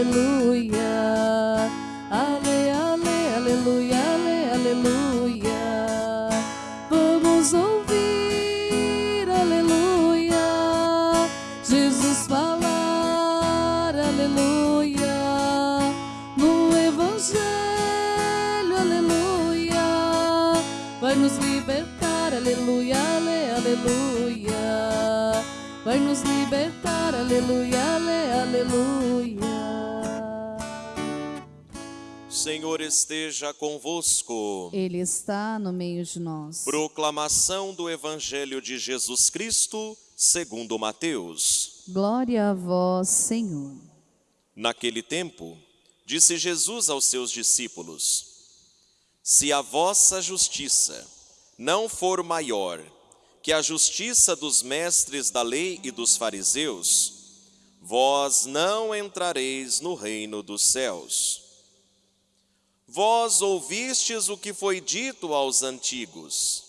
aleluia. Ale, ale, aleluia, ale, aleluia. Vamos ouvir, aleluia. Jesus falar, aleluia. No Evangelho, aleluia. Vai nos libertar, aleluia, ale, aleluia. Vai nos libertar, aleluia, ale, aleluia. Senhor esteja convosco. Ele está no meio de nós. Proclamação do Evangelho de Jesus Cristo, segundo Mateus. Glória a vós, Senhor. Naquele tempo, disse Jesus aos seus discípulos: Se a vossa justiça não for maior que a justiça dos mestres da lei e dos fariseus, vós não entrareis no reino dos céus. Vós ouvistes o que foi dito aos antigos: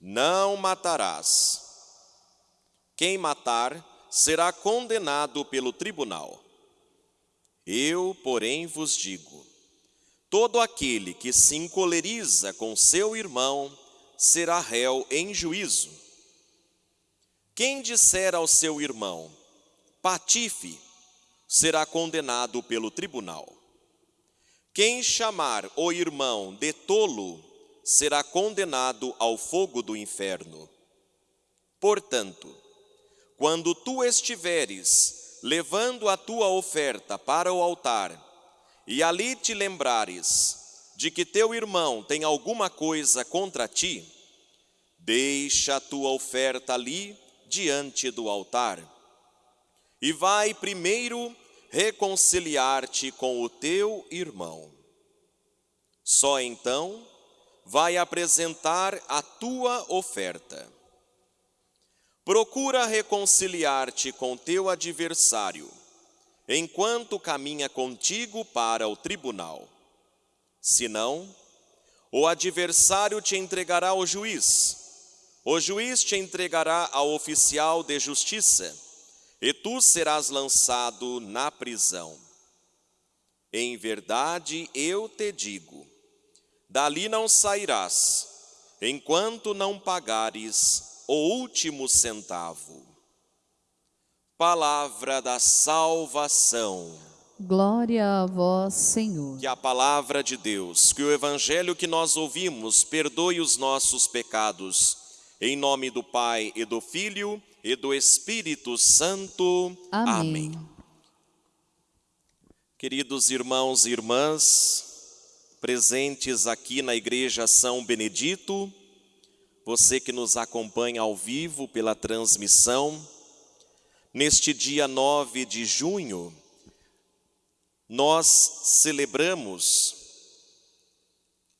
Não matarás. Quem matar será condenado pelo tribunal. Eu, porém, vos digo: todo aquele que se encoleriza com seu irmão será réu em juízo. Quem disser ao seu irmão, patife, será condenado pelo tribunal. Quem chamar o irmão de tolo será condenado ao fogo do inferno. Portanto, quando tu estiveres levando a tua oferta para o altar, e ali te lembrares de que teu irmão tem alguma coisa contra ti, deixa a tua oferta ali diante do altar, e vai primeiro reconciliar-te com o teu irmão. Só então vai apresentar a tua oferta. Procura reconciliar-te com teu adversário, enquanto caminha contigo para o tribunal. Senão, o adversário te entregará ao juiz, o juiz te entregará ao oficial de justiça, e tu serás lançado na prisão. Em verdade eu te digo: dali não sairás, enquanto não pagares o último centavo. Palavra da salvação. Glória a vós, Senhor. Que a palavra de Deus, que o evangelho que nós ouvimos, perdoe os nossos pecados. Em nome do Pai e do Filho e do Espírito Santo. Amém. Amém. Queridos irmãos e irmãs, presentes aqui na Igreja São Benedito, você que nos acompanha ao vivo pela transmissão, neste dia 9 de junho, nós celebramos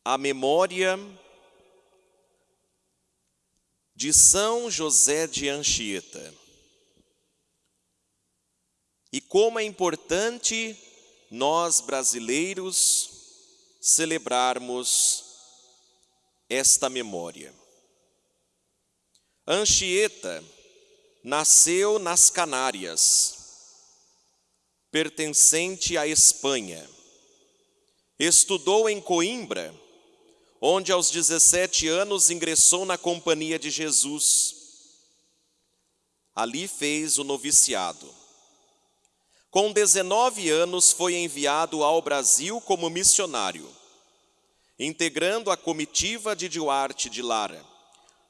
a memória de São José de Anchieta. E como é importante nós brasileiros celebrarmos esta memória. Anchieta nasceu nas Canárias, pertencente à Espanha. Estudou em Coimbra, onde aos 17 anos ingressou na Companhia de Jesus. Ali fez o noviciado. Com 19 anos foi enviado ao Brasil como missionário, integrando a comitiva de Duarte de Lara,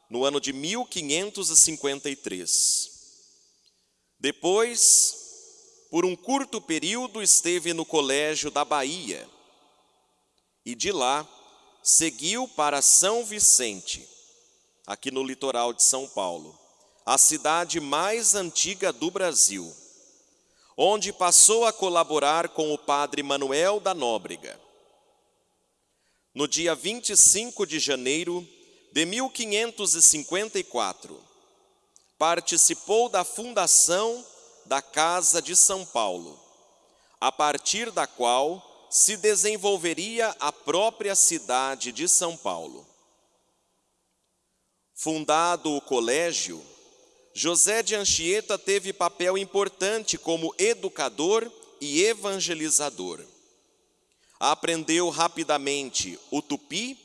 no ano de 1553. Depois, por um curto período, esteve no Colégio da Bahia e de lá seguiu para São Vicente, aqui no litoral de São Paulo, a cidade mais antiga do Brasil onde passou a colaborar com o padre Manuel da Nóbrega. No dia 25 de janeiro de 1554, participou da fundação da Casa de São Paulo, a partir da qual se desenvolveria a própria cidade de São Paulo. Fundado o colégio, José de Anchieta teve papel importante como educador e evangelizador. Aprendeu rapidamente o tupi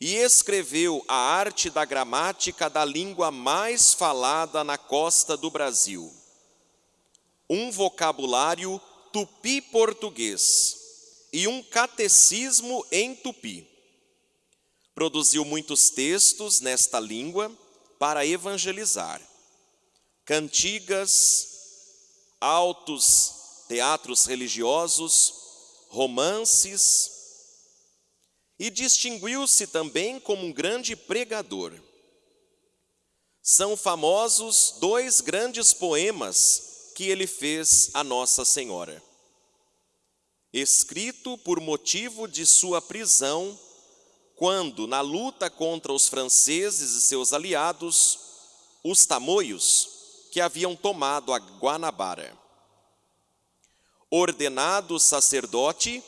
e escreveu a arte da gramática da língua mais falada na costa do Brasil. Um vocabulário tupi-português e um catecismo em tupi. Produziu muitos textos nesta língua para evangelizar. Cantigas, altos teatros religiosos, romances, e distinguiu-se também como um grande pregador. São famosos dois grandes poemas que ele fez a Nossa Senhora. Escrito por motivo de sua prisão, quando, na luta contra os franceses e seus aliados, os tamoios, que haviam tomado a Guanabara. Ordenado sacerdote,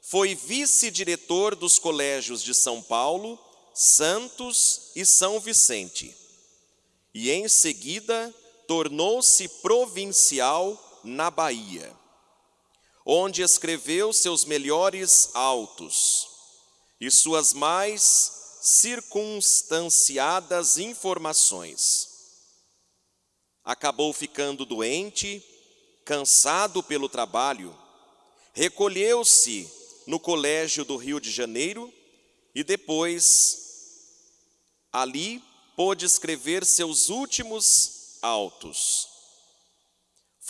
foi vice-diretor dos colégios de São Paulo, Santos e São Vicente. E em seguida tornou-se provincial na Bahia, onde escreveu seus melhores autos e suas mais circunstanciadas informações. Acabou ficando doente, cansado pelo trabalho, recolheu-se no colégio do Rio de Janeiro e depois ali pôde escrever seus últimos autos.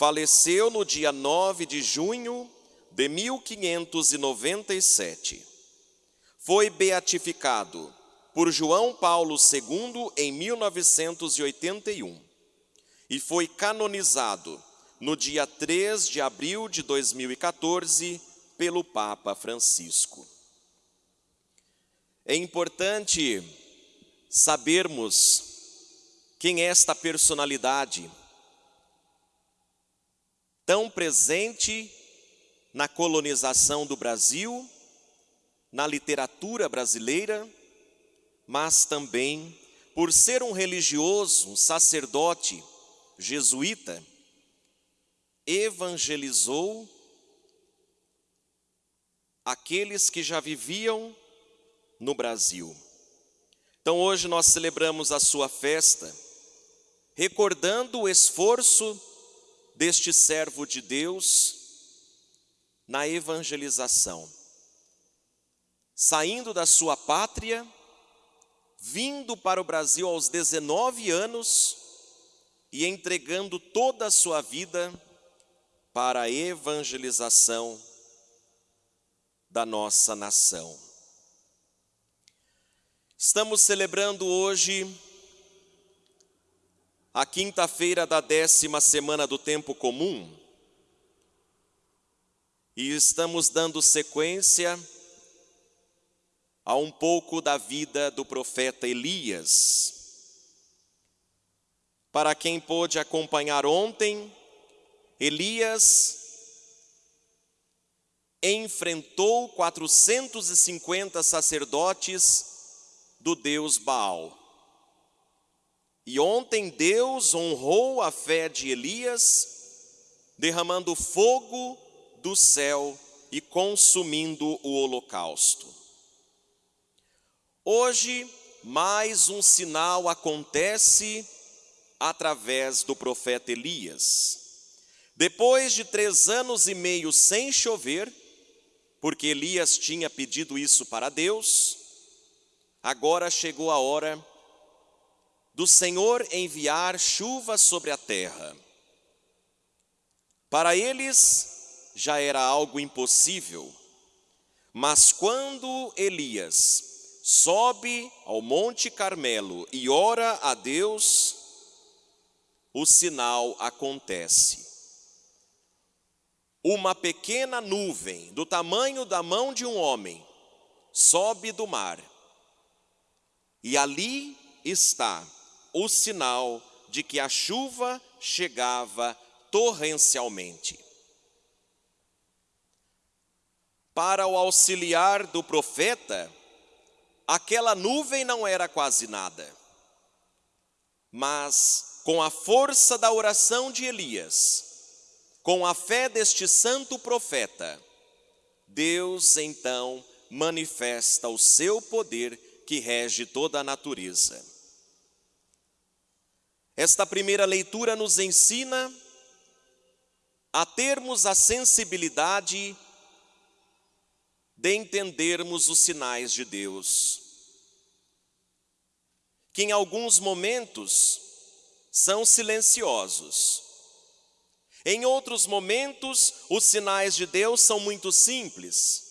Faleceu no dia 9 de junho de 1597. Foi beatificado por João Paulo II em 1981 e foi canonizado no dia 3 de abril de 2014 pelo Papa Francisco. É importante sabermos quem é esta personalidade tão presente na colonização do Brasil, na literatura brasileira, mas também por ser um religioso, um sacerdote jesuíta, evangelizou aqueles que já viviam no Brasil. Então hoje nós celebramos a sua festa, recordando o esforço deste servo de Deus na evangelização. Saindo da sua pátria, vindo para o Brasil aos 19 anos e entregando toda a sua vida para a evangelização da nossa nação. Estamos celebrando hoje a quinta-feira da décima semana do tempo comum e estamos dando sequência a um pouco da vida do profeta Elias. Para quem pôde acompanhar ontem, Elias enfrentou 450 sacerdotes do Deus Baal. E ontem Deus honrou a fé de Elias, derramando fogo do céu e consumindo o holocausto. Hoje, mais um sinal acontece através do profeta Elias. Depois de três anos e meio sem chover, porque Elias tinha pedido isso para Deus, agora chegou a hora do Senhor enviar chuva sobre a terra. Para eles já era algo impossível, mas quando Elias sobe ao Monte Carmelo e ora a Deus, o sinal acontece uma pequena nuvem do tamanho da mão de um homem sobe do mar, e ali está o sinal de que a chuva chegava torrencialmente. Para o auxiliar do profeta, aquela nuvem não era quase nada, mas com a força da oração de Elias, com a fé deste santo profeta, Deus então manifesta o seu poder que rege toda a natureza. Esta primeira leitura nos ensina a termos a sensibilidade de entendermos os sinais de Deus. que em alguns momentos são silenciosos. Em outros momentos, os sinais de Deus são muito simples.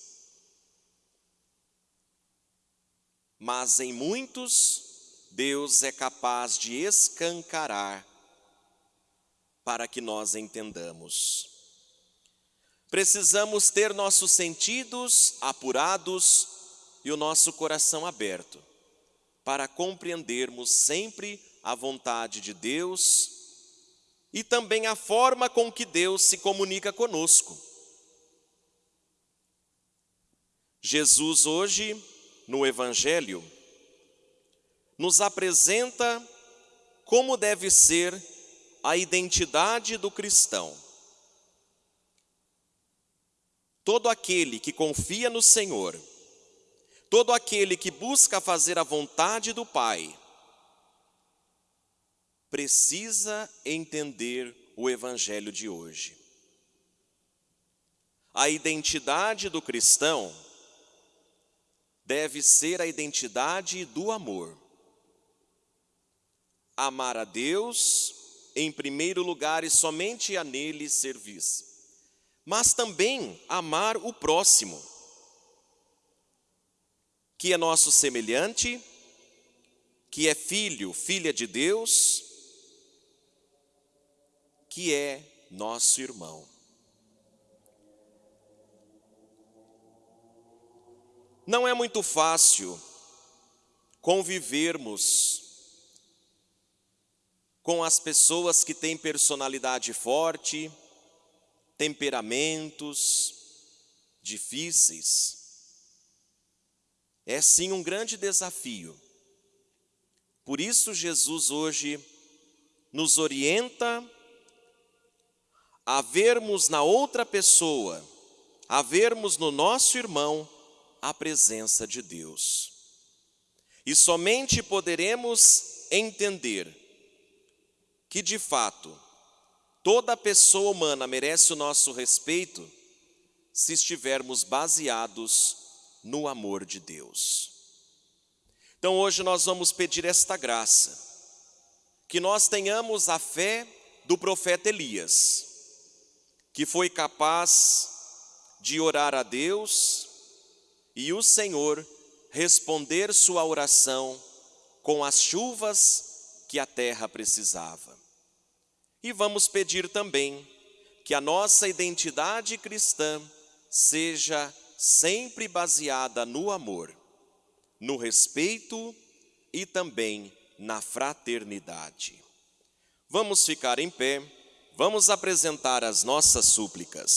Mas em muitos, Deus é capaz de escancarar para que nós entendamos. Precisamos ter nossos sentidos apurados e o nosso coração aberto para compreendermos sempre a vontade de Deus e também a forma com que Deus se comunica conosco. Jesus hoje, no Evangelho, nos apresenta como deve ser a identidade do cristão. Todo aquele que confia no Senhor, todo aquele que busca fazer a vontade do Pai, precisa entender o Evangelho de hoje. A identidade do cristão deve ser a identidade do amor. Amar a Deus em primeiro lugar e somente a nele servir, mas também amar o próximo, que é nosso semelhante, que é filho, filha de Deus, que é nosso irmão. Não é muito fácil convivermos com as pessoas que têm personalidade forte, temperamentos difíceis. É sim um grande desafio. Por isso, Jesus hoje nos orienta a vermos na outra pessoa, a vermos no nosso irmão a presença de Deus. E somente poderemos entender que de fato toda pessoa humana merece o nosso respeito se estivermos baseados no amor de Deus. Então hoje nós vamos pedir esta graça, que nós tenhamos a fé do profeta Elias que foi capaz de orar a Deus e o Senhor responder sua oração com as chuvas que a terra precisava. E vamos pedir também que a nossa identidade cristã seja sempre baseada no amor, no respeito e também na fraternidade. Vamos ficar em pé. Vamos apresentar as nossas súplicas.